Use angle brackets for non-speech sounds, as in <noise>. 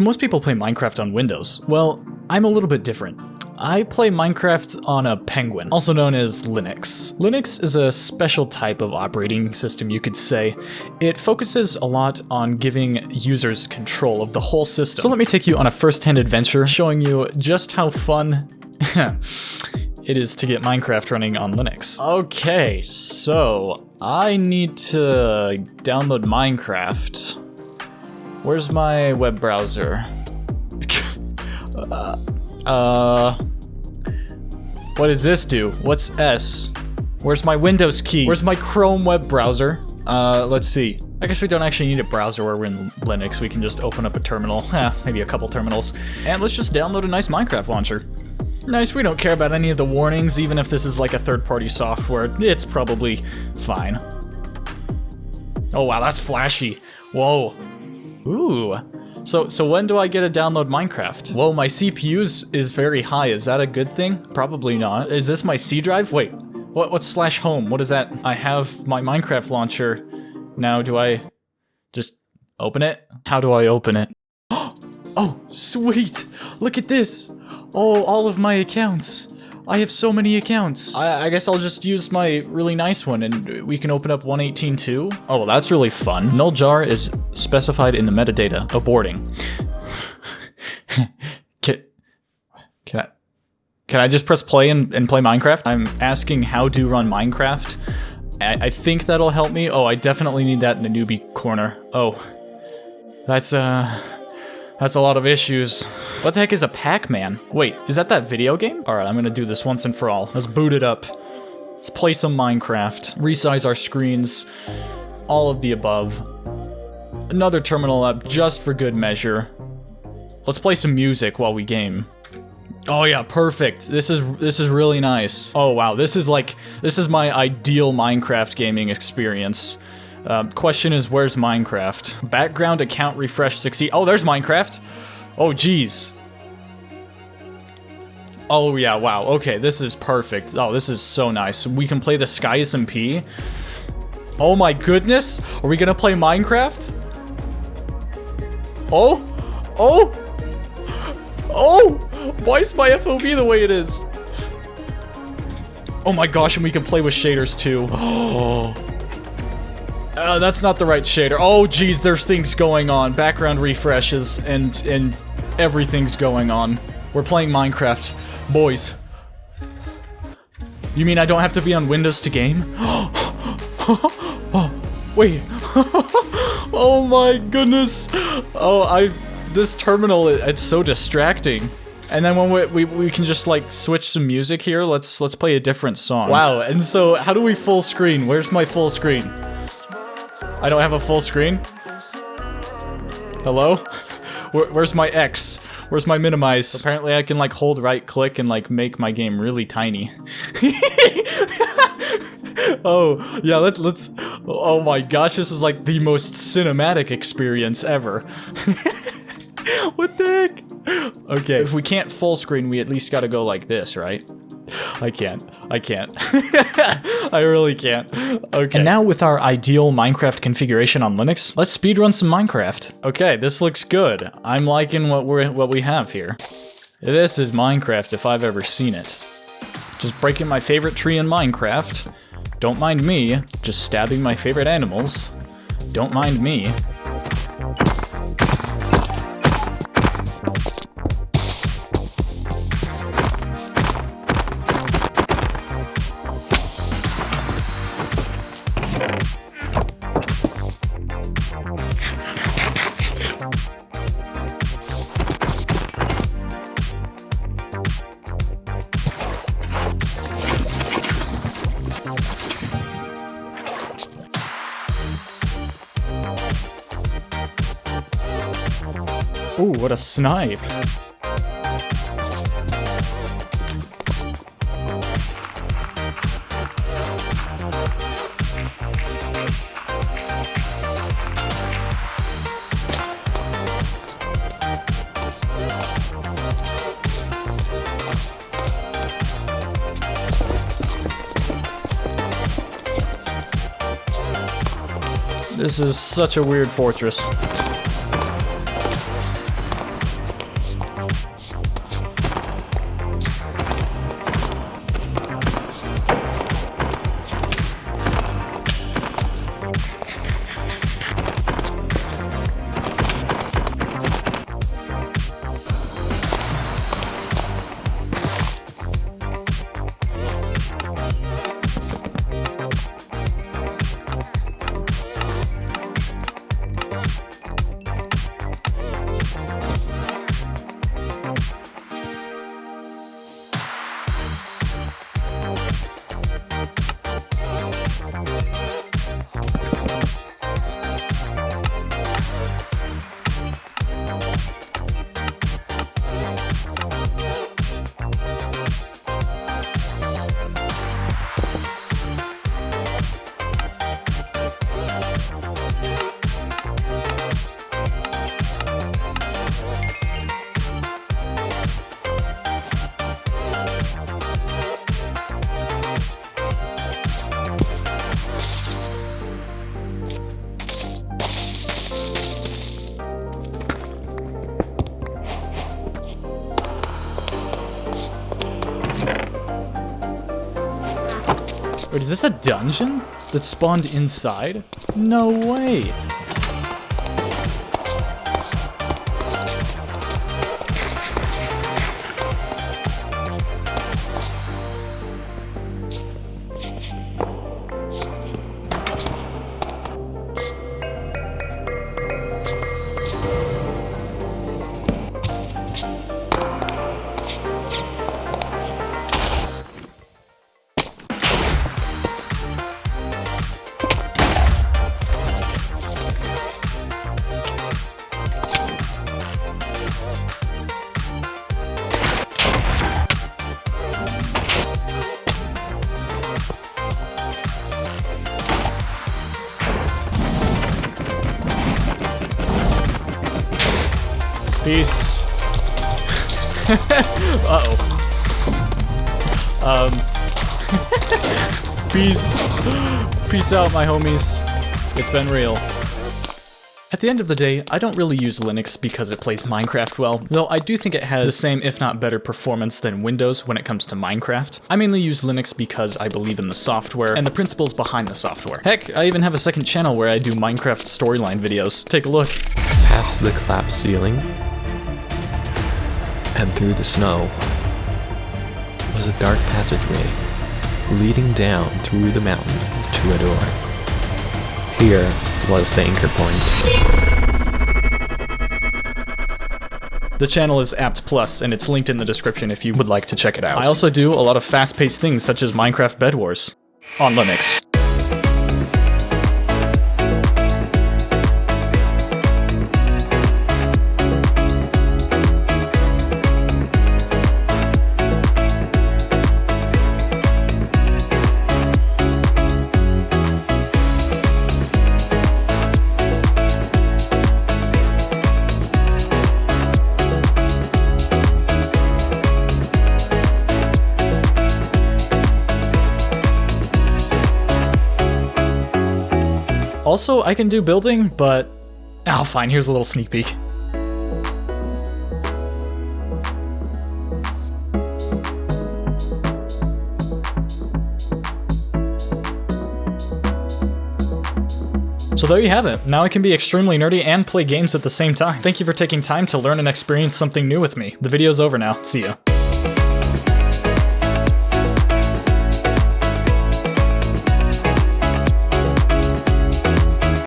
So most people play Minecraft on Windows. Well, I'm a little bit different. I play Minecraft on a Penguin, also known as Linux. Linux is a special type of operating system, you could say. It focuses a lot on giving users control of the whole system. So let me take you on a first-hand adventure, showing you just how fun <laughs> it is to get Minecraft running on Linux. Okay, so I need to download Minecraft. Where's my web browser? <laughs> uh, uh, what does this do? What's S? Where's my Windows key? Where's my Chrome web browser? Uh, let's see. I guess we don't actually need a browser where we're in Linux. We can just open up a terminal. <laughs> Eh, maybe a couple terminals. And let's just download a nice Minecraft launcher. Nice, we don't care about any of the warnings, even if this is like a third-party software. It's probably fine. Oh wow, that's flashy. Whoa. Ooh. So, so when do I get to download Minecraft? Well, my CPU is very high. Is that a good thing? Probably not. Is this my C drive? Wait, what, what's slash home? What is that? I have my Minecraft launcher. Now, do I just open it? How do I open it? <gasps> Oh, sweet! Look at this! Oh, all of my accounts. I have so many accounts. I, I, guess I'll just use my really nice one and we can open up 118.2. Oh, well, that's really fun. Null jar is specified in the metadata. Aborting. <laughs> can, can I... Can I just press play and, and play Minecraft? I'm asking how to run Minecraft. I, I think that'll help me. Oh, I definitely need that in the newbie corner. Oh. That's, uh... That's a lot of issues. What the heck is a Pac-Man? Wait, is that that video game? Alright, I'm gonna do this once and for all. Let's boot it up. Let's play some Minecraft. Resize our screens. All of the above. Another terminal up just for good measure. Let's play some music while we game. Oh yeah, perfect. This is this is really nice. Oh wow, this is like this is my ideal Minecraft gaming experience. Uh, question is, where's Minecraft? Background account refresh succeed. Oh, there's Minecraft. Oh, geez. Oh, yeah, wow. Okay, this is perfect. Oh, this is so nice. We can play the Sky SMP. Oh my goodness. Are we gonna play Minecraft? Oh? Oh? Oh! Why is my FOV the way it is? Oh my gosh, and we can play with shaders too. <gasps> Oh. Uh, that's not the right shader. Oh, geez, there's things going on. Background refreshes and and everything's going on. We're playing Minecraft. Boys. You mean I don't have to be on Windows to game? oh, <gasps> wait. <laughs> oh my goodness. Oh, I... This terminal, it's so distracting. And then when we, we, we can just like switch some music here, let's let's play a different song. Wow, and so how do we full screen? Where's my full screen? I don't have a full screen? Hello? <laughs> Where, where's my X? Where's my minimize? Apparently I can like hold right click and like make my game really tiny. <laughs> oh, yeah, let's, let's, oh my gosh, this is like the most cinematic experience ever. <laughs> what the heck? Okay, if we can't full screen, we at least gotta go like this, right? I can't. I can't. <laughs> I really can't. Okay. And now with our ideal Minecraft configuration on Linux, let's speedrun some Minecraft. Okay, this looks good. I'm liking what we're what we have here. This is Minecraft if I've ever seen it. Just breaking my favorite tree in Minecraft. Don't mind me, just stabbing my favorite animals. Don't mind me. Ooh, what a snipe. This is such a weird fortress. Wait, is this a dungeon that spawned inside? No way. Peace. <laughs> Uh-oh. Um. <laughs> Peace. Peace out, my homies. It's been real. At the end of the day, I don't really use Linux because it plays Minecraft well, though I do think it has the same if not better performance than Windows when it comes to Minecraft. I mainly use Linux because I believe in the software and the principles behind the software. Heck, I even have a second channel where I do Minecraft storyline videos. Take a look. Past the collapsed ceiling and through the snow was a dark passageway leading down through the mountain to a door. Here was the anchor point. The channel is Apt Plus, and it's linked in the description if you would like to check it out. I also do a lot of fast-paced things such as Minecraft Bed Wars on Linux. Also, I can do building, but... Oh, fine, here's a little sneak peek. So there you have it. Now I can be extremely nerdy and play games at the same time. Thank you for taking time to learn and experience something new with me. The video's over now. See ya.